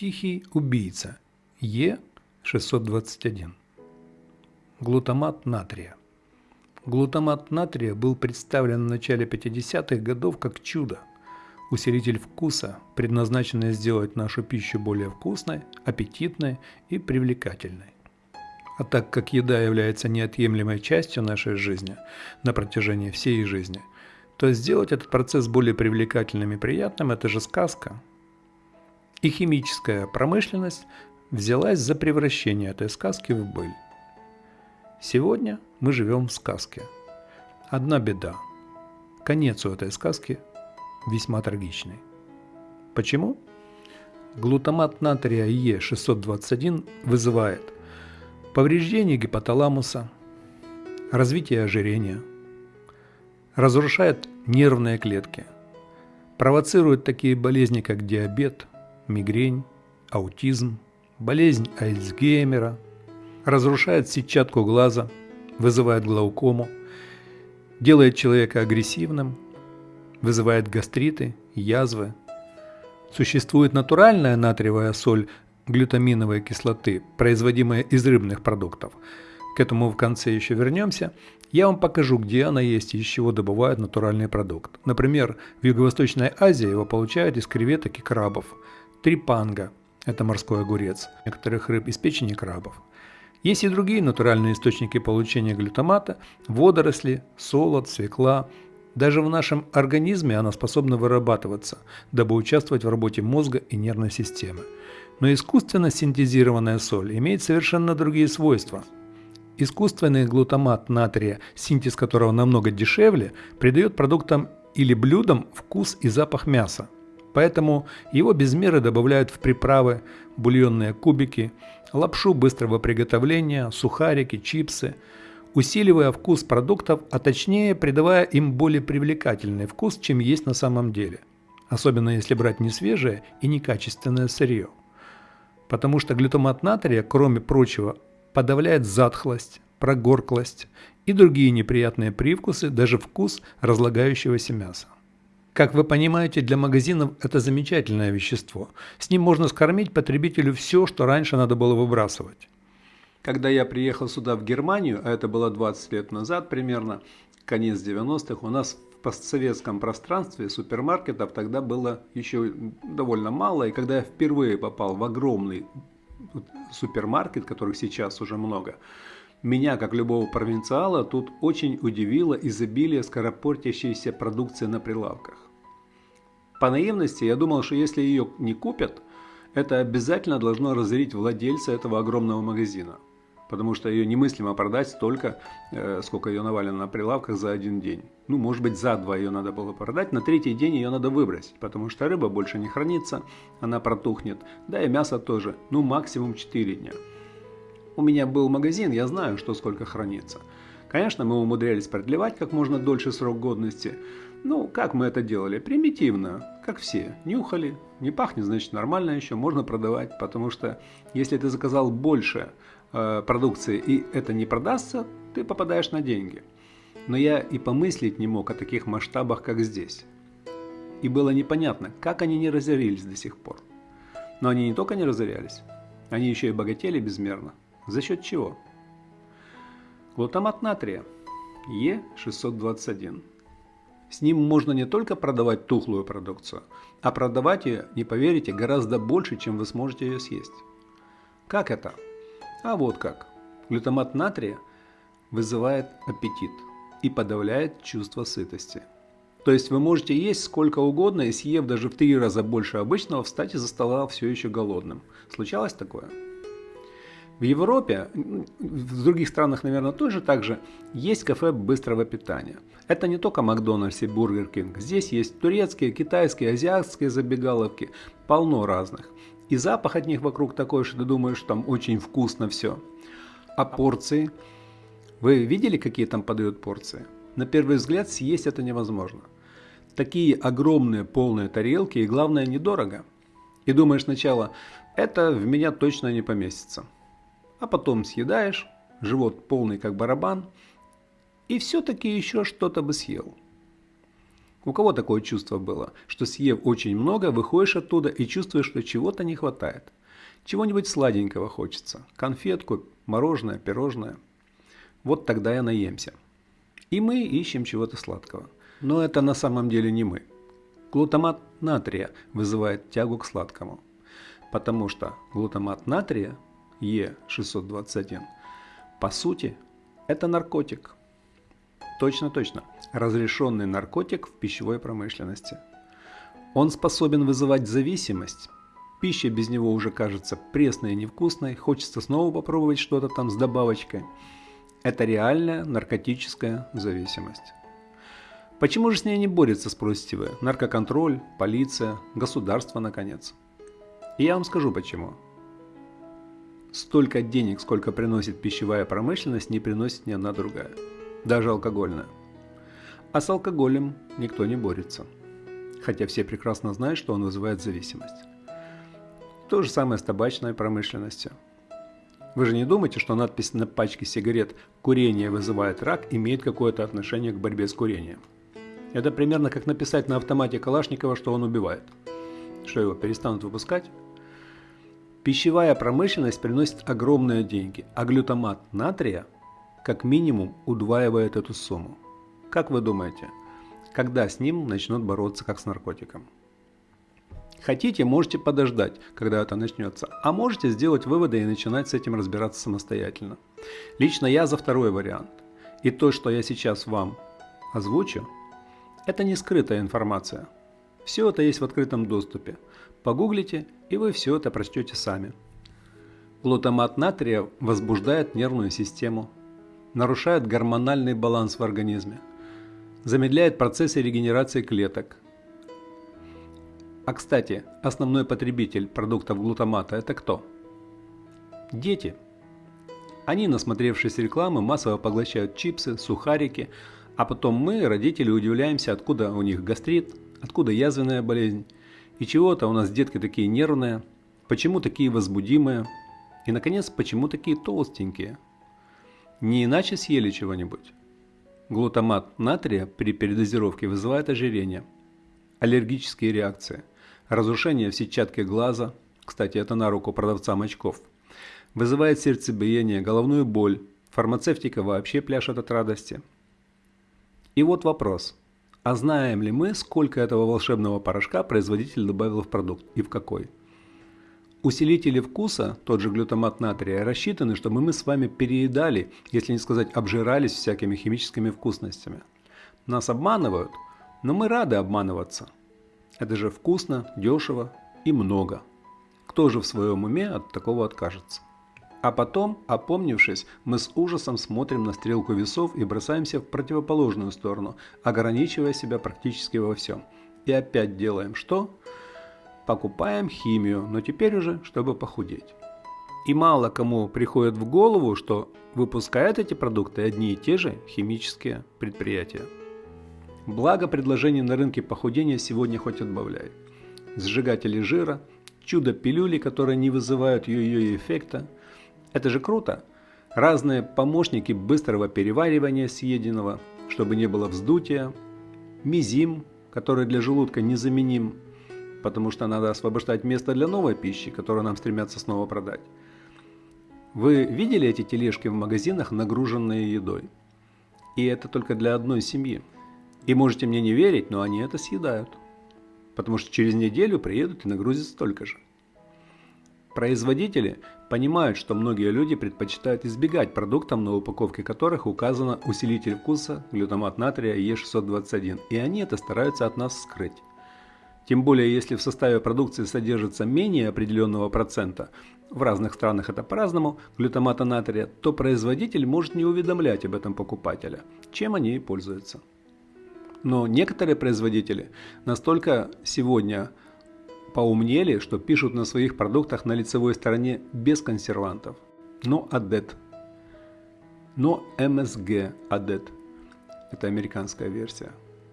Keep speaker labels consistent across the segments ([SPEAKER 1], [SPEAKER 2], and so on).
[SPEAKER 1] Тихий убийца Е621. Глутамат натрия. Глутамат натрия был представлен в начале 50-х годов как чудо, усилитель вкуса, предназначенный сделать нашу пищу более вкусной, аппетитной и привлекательной. А так как еда является неотъемлемой частью нашей жизни на протяжении всей жизни, то сделать этот процесс более привлекательным и приятным – это же сказка. И химическая промышленность взялась за превращение этой сказки в быль. Сегодня мы живем в сказке. Одна беда. Конец у этой сказки весьма трагичный. Почему? Глутамат натрия Е621 вызывает повреждение гипоталамуса, развитие ожирения, разрушает нервные клетки, провоцирует такие болезни, как диабет, мигрень, аутизм, болезнь Альцгеймера – разрушает сетчатку глаза, вызывает глаукому, делает человека агрессивным, вызывает гастриты, язвы. Существует натуральная натриевая соль глютаминовой кислоты, производимая из рыбных продуктов. К этому в конце еще вернемся. Я вам покажу, где она есть и из чего добывают натуральный продукт. Например, в Юго-Восточной Азии его получают из креветок и крабов. Трипанга – это морской огурец, некоторых рыб из печени крабов. Есть и другие натуральные источники получения глютамата – водоросли, солод, свекла. Даже в нашем организме она способна вырабатываться, дабы участвовать в работе мозга и нервной системы. Но искусственно синтезированная соль имеет совершенно другие свойства. Искусственный глутамат натрия, синтез которого намного дешевле, придает продуктам или блюдам вкус и запах мяса. Поэтому его без меры добавляют в приправы, бульонные кубики, лапшу быстрого приготовления, сухарики, чипсы, усиливая вкус продуктов, а точнее придавая им более привлекательный вкус, чем есть на самом деле. Особенно если брать не свежее и некачественное сырье. Потому что глютамат натрия, кроме прочего, подавляет затхлость, прогорклость и другие неприятные привкусы, даже вкус разлагающегося мяса. Как вы понимаете, для магазинов это замечательное вещество. С ним можно скормить потребителю все, что раньше надо было выбрасывать. Когда я приехал сюда, в Германию, а это было 20 лет назад примерно, конец 90-х, у нас в постсоветском пространстве супермаркетов тогда было еще довольно мало. И когда я впервые попал в огромный супермаркет, которых сейчас уже много, меня, как любого провинциала, тут очень удивило изобилие скоропортящейся продукции на прилавках. По наивности я думал, что если ее не купят, это обязательно должно разорить владельца этого огромного магазина. Потому что ее немыслимо продать столько, э, сколько ее навалено на прилавках за один день. Ну, может быть, за два ее надо было продать, на третий день ее надо выбросить, потому что рыба больше не хранится, она протухнет, да и мясо тоже, ну, максимум 4 дня. У меня был магазин, я знаю, что сколько хранится. Конечно, мы умудрялись продлевать как можно дольше срок годности. Ну, как мы это делали? Примитивно, как все. Нюхали, не пахнет, значит нормально еще, можно продавать. Потому что если ты заказал больше э, продукции и это не продастся, ты попадаешь на деньги. Но я и помыслить не мог о таких масштабах, как здесь. И было непонятно, как они не разорились до сих пор. Но они не только не разорялись, они еще и богатели безмерно. За счет чего? Глутамат натрия Е621. С ним можно не только продавать тухлую продукцию, а продавать ее, не поверите, гораздо больше, чем вы сможете ее съесть. Как это? А вот как. Глютамат натрия вызывает аппетит и подавляет чувство сытости. То есть вы можете есть сколько угодно и съев даже в три раза больше обычного, встать из-за стола все еще голодным. Случалось такое? В Европе, в других странах, наверное, тоже так же, есть кафе быстрого питания. Это не только Макдональдс и Бургер Кинг. Здесь есть турецкие, китайские, азиатские забегаловки, полно разных. И запах от них вокруг такой, что ты думаешь, там очень вкусно все. А порции? Вы видели, какие там подают порции? На первый взгляд съесть это невозможно. Такие огромные полные тарелки и главное недорого. И думаешь сначала, это в меня точно не поместится а потом съедаешь, живот полный как барабан, и все-таки еще что-то бы съел. У кого такое чувство было, что съев очень много, выходишь оттуда и чувствуешь, что чего-то не хватает? Чего-нибудь сладенького хочется. Конфетку, мороженое, пирожное. Вот тогда я наемся. И мы ищем чего-то сладкого. Но это на самом деле не мы. Глутамат натрия вызывает тягу к сладкому. Потому что глутамат натрия, Е621, по сути, это наркотик. Точно-точно, разрешенный наркотик в пищевой промышленности. Он способен вызывать зависимость. Пища без него уже кажется пресной и невкусной, хочется снова попробовать что-то там с добавочкой. Это реальная наркотическая зависимость. Почему же с ней не борется, спросите вы? Наркоконтроль, полиция, государство, наконец. И я вам скажу почему. Столько денег, сколько приносит пищевая промышленность, не приносит ни одна другая. Даже алкогольная. А с алкоголем никто не борется. Хотя все прекрасно знают, что он вызывает зависимость. То же самое с табачной промышленностью. Вы же не думаете, что надпись на пачке сигарет «Курение вызывает рак» имеет какое-то отношение к борьбе с курением? Это примерно как написать на автомате Калашникова, что он убивает. Что его перестанут выпускать? Пищевая промышленность приносит огромные деньги, а глютамат натрия как минимум удваивает эту сумму. Как вы думаете, когда с ним начнут бороться как с наркотиком? Хотите, можете подождать, когда это начнется, а можете сделать выводы и начинать с этим разбираться самостоятельно. Лично я за второй вариант. И то, что я сейчас вам озвучу, это не скрытая информация. Все это есть в открытом доступе. Погуглите, и вы все это прочтете сами. Глутамат натрия возбуждает нервную систему, нарушает гормональный баланс в организме, замедляет процессы регенерации клеток. А кстати, основной потребитель продуктов глутамата это кто? Дети. Они, насмотревшись рекламы, массово поглощают чипсы, сухарики, а потом мы, родители, удивляемся, откуда у них гастрит, откуда язвенная болезнь, и чего-то у нас детки такие нервные, почему такие возбудимые, и, наконец, почему такие толстенькие. Не иначе съели чего-нибудь. Глутамат натрия при передозировке вызывает ожирение, аллергические реакции, разрушение в сетчатке глаза, кстати, это на руку продавцам очков, вызывает сердцебиение, головную боль, фармацевтика вообще пляшет от радости – и вот вопрос. А знаем ли мы, сколько этого волшебного порошка производитель добавил в продукт и в какой? Усилители вкуса, тот же глютамат натрия, рассчитаны, чтобы мы с вами переедали, если не сказать обжирались всякими химическими вкусностями. Нас обманывают, но мы рады обманываться. Это же вкусно, дешево и много. Кто же в своем уме от такого откажется? А потом, опомнившись, мы с ужасом смотрим на стрелку весов и бросаемся в противоположную сторону, ограничивая себя практически во всем. И опять делаем что? Покупаем химию, но теперь уже, чтобы похудеть. И мало кому приходит в голову, что выпускают эти продукты одни и те же химические предприятия. Благо предложений на рынке похудения сегодня хоть отбавляй. Сжигатели жира, чудо-пилюли, которые не вызывают йо-йо эффекта – это же круто. Разные помощники быстрого переваривания съеденного, чтобы не было вздутия. Мизим, который для желудка незаменим, потому что надо освобождать место для новой пищи, которую нам стремятся снова продать. Вы видели эти тележки в магазинах, нагруженные едой? И это только для одной семьи. И можете мне не верить, но они это съедают. Потому что через неделю приедут и нагрузят столько же. Производители понимают, что многие люди предпочитают избегать продуктов, на упаковке которых указано усилитель вкуса глютамат натрия Е621, и они это стараются от нас скрыть. Тем более, если в составе продукции содержится менее определенного процента, в разных странах это по-разному, глютамата натрия, то производитель может не уведомлять об этом покупателя, чем они и пользуются. Но некоторые производители настолько сегодня поумнели, что пишут на своих продуктах на лицевой стороне без консервантов. Но ADET. Но MSG ADET. Это американская версия.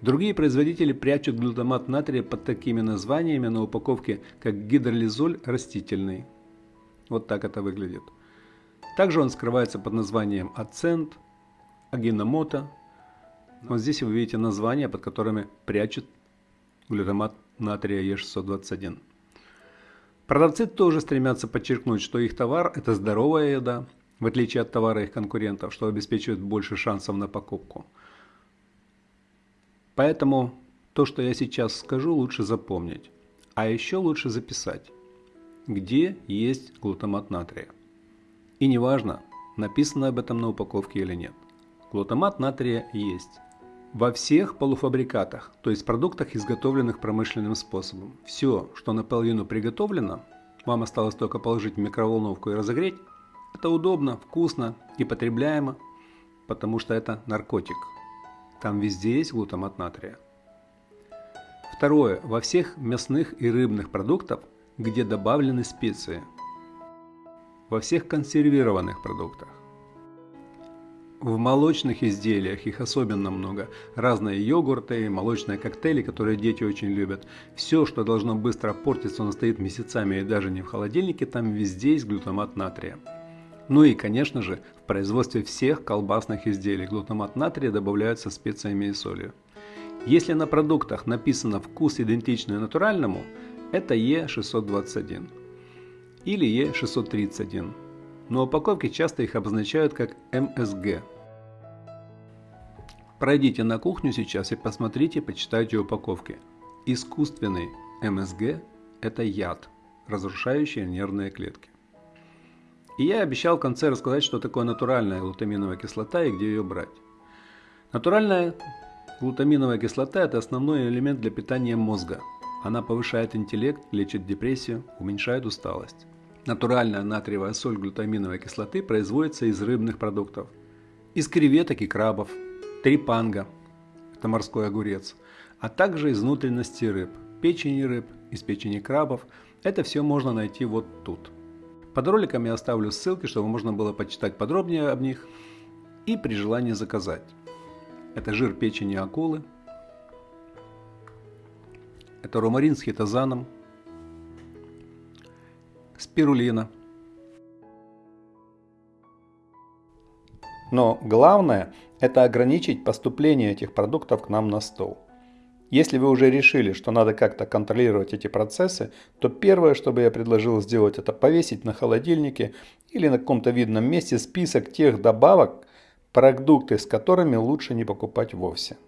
[SPEAKER 1] Другие производители прячут глутамат натрия под такими названиями на упаковке, как гидролизоль растительный. Вот так это выглядит. Также он скрывается под названием ацент, агиномото, Вот здесь вы видите названия, под которыми прячут глютамат натрия Е621. Продавцы тоже стремятся подчеркнуть, что их товар – это здоровая еда, в отличие от товара их конкурентов, что обеспечивает больше шансов на покупку. Поэтому то, что я сейчас скажу, лучше запомнить. А еще лучше записать, где есть глутамат натрия. И неважно, написано об этом на упаковке или нет. Глутамат натрия есть во всех полуфабрикатах, то есть продуктах, изготовленных промышленным способом. Все, что наполовину приготовлено, вам осталось только положить в микроволновку и разогреть, это удобно, вкусно и потребляемо, потому что это наркотик. Там везде есть глутамат натрия. Второе. Во всех мясных и рыбных продуктах, где добавлены специи. Во всех консервированных продуктах. В молочных изделиях их особенно много. Разные йогурты, молочные коктейли, которые дети очень любят. Все, что должно быстро портиться, он стоит месяцами и даже не в холодильнике, там везде есть глутамат натрия. Ну и, конечно же, в производстве всех колбасных изделий глутамат натрия добавляются специями и солью. Если на продуктах написано вкус идентичный натуральному, это Е621 или Е631 но упаковки часто их обозначают как МСГ. Пройдите на кухню сейчас и посмотрите, почитайте упаковки. Искусственный МСГ – это яд, разрушающий нервные клетки. И я обещал в конце рассказать, что такое натуральная глутаминовая кислота и где ее брать. Натуральная глутаминовая кислота – это основной элемент для питания мозга. Она повышает интеллект, лечит депрессию, уменьшает усталость. Натуральная натриевая соль глутаминовой кислоты производится из рыбных продуктов. Из креветок и крабов, трипанга – это морской огурец, а также из внутренности рыб, печени рыб, из печени крабов. Это все можно найти вот тут. Под роликом я оставлю ссылки, чтобы можно было почитать подробнее об них и при желании заказать. Это жир печени акулы, это ромарин с хитозаном – спирулина. Но главное – это ограничить поступление этих продуктов к нам на стол. Если вы уже решили, что надо как-то контролировать эти процессы, то первое, что бы я предложил сделать, это повесить на холодильнике или на каком-то видном месте список тех добавок, продукты с которыми лучше не покупать вовсе.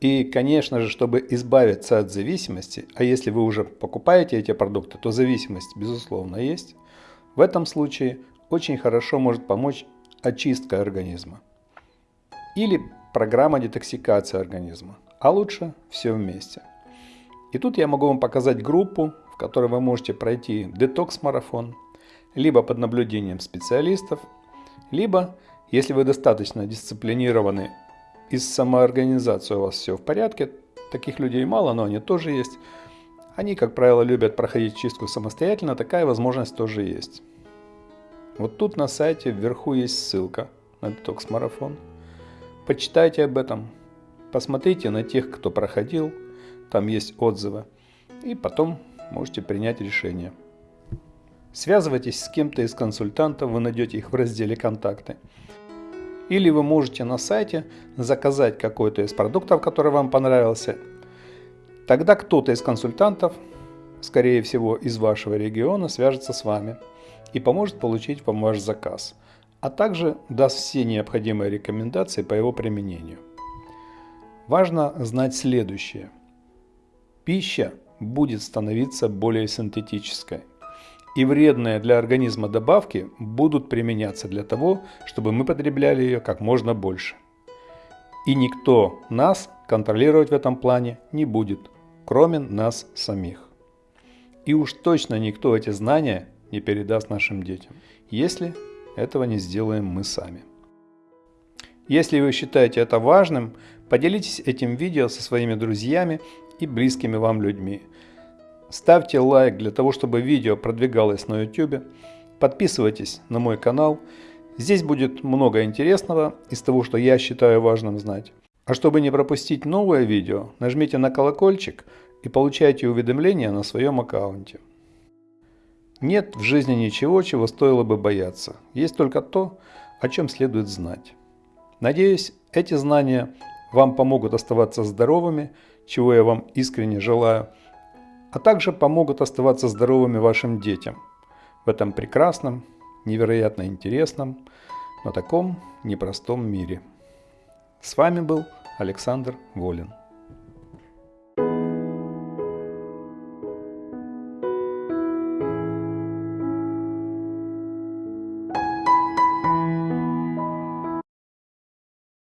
[SPEAKER 1] И, конечно же, чтобы избавиться от зависимости, а если вы уже покупаете эти продукты, то зависимость, безусловно, есть, в этом случае очень хорошо может помочь очистка организма. Или программа детоксикации организма, а лучше все вместе. И тут я могу вам показать группу, в которой вы можете пройти детокс-марафон, либо под наблюдением специалистов, либо, если вы достаточно дисциплинированы и с самоорганизацией у вас все в порядке. Таких людей мало, но они тоже есть. Они, как правило, любят проходить чистку самостоятельно, такая возможность тоже есть. Вот тут на сайте вверху есть ссылка на детокс-марафон. Почитайте об этом, посмотрите на тех, кто проходил, там есть отзывы, и потом можете принять решение. Связывайтесь с кем-то из консультантов, вы найдете их в разделе «Контакты». Или вы можете на сайте заказать какой-то из продуктов, который вам понравился. Тогда кто-то из консультантов, скорее всего из вашего региона, свяжется с вами и поможет получить вам ваш заказ, а также даст все необходимые рекомендации по его применению. Важно знать следующее. Пища будет становиться более синтетической и вредные для организма добавки будут применяться для того, чтобы мы потребляли ее как можно больше. И никто нас контролировать в этом плане не будет, кроме нас самих. И уж точно никто эти знания не передаст нашим детям, если этого не сделаем мы сами. Если вы считаете это важным, поделитесь этим видео со своими друзьями и близкими вам людьми – Ставьте лайк для того, чтобы видео продвигалось на YouTube. Подписывайтесь на мой канал. Здесь будет много интересного из того, что я считаю важным знать. А чтобы не пропустить новое видео, нажмите на колокольчик и получайте уведомления на своем аккаунте. Нет в жизни ничего, чего стоило бы бояться. Есть только то, о чем следует знать. Надеюсь, эти знания вам помогут оставаться здоровыми, чего я вам искренне желаю, а также помогут оставаться здоровыми вашим детям в этом прекрасном, невероятно интересном, но таком непростом мире. С вами был Александр Волин.